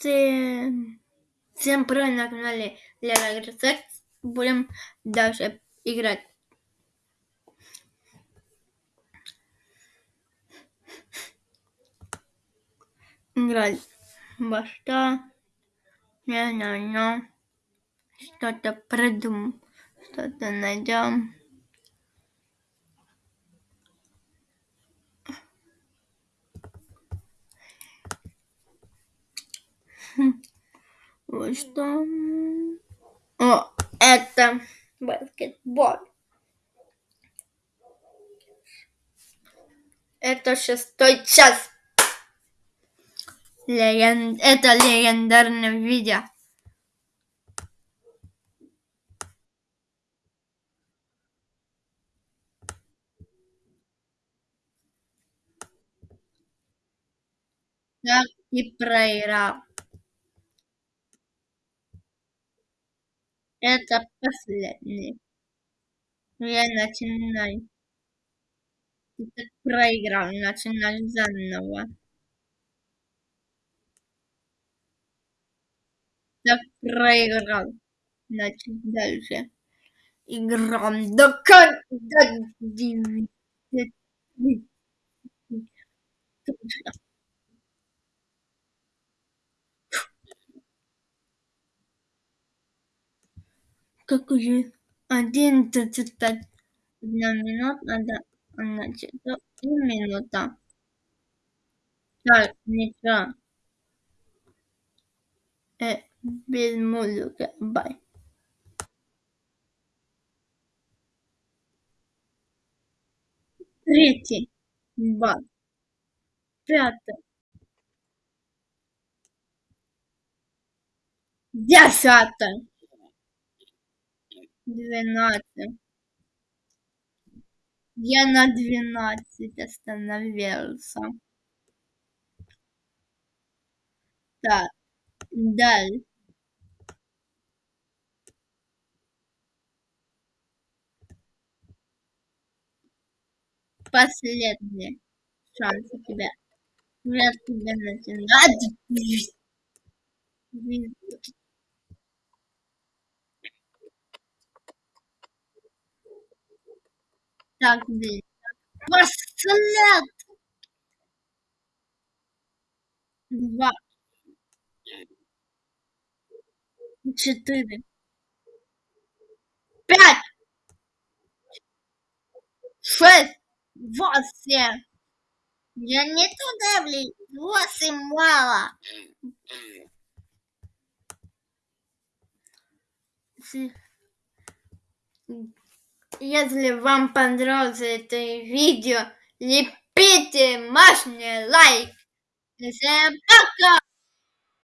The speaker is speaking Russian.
Всем, всем привет на канале Лера Рецепт. Будем дальше играть. Играть во что? Не знаю. Что-то придумаем. Что-то найдем. Вот что. О, это баскетбол. Это шестой час. Леген... Это легендарное видео. Так и проиграл. Это последний. Я начинаю. Ты проиграл, начинай заново. Так проиграл. Значит, дальше. Играем до конца. Как уже одиннадцать одна минута, надо, значит, и минута. Так, ничего. Э, без музыки, бай. Третий, два, пятый, десятый двенадцать. Я на двенадцать остановился. Так, далее. Последний шанс у тебя. Я тебя начинать. Так, блин. Послед. Два. Четыре. Пять. Шесть. Восемь. Я не туда, блин. Восемь мало. Если вам понравилось это видео, лепите мощный лайк. Всем пока!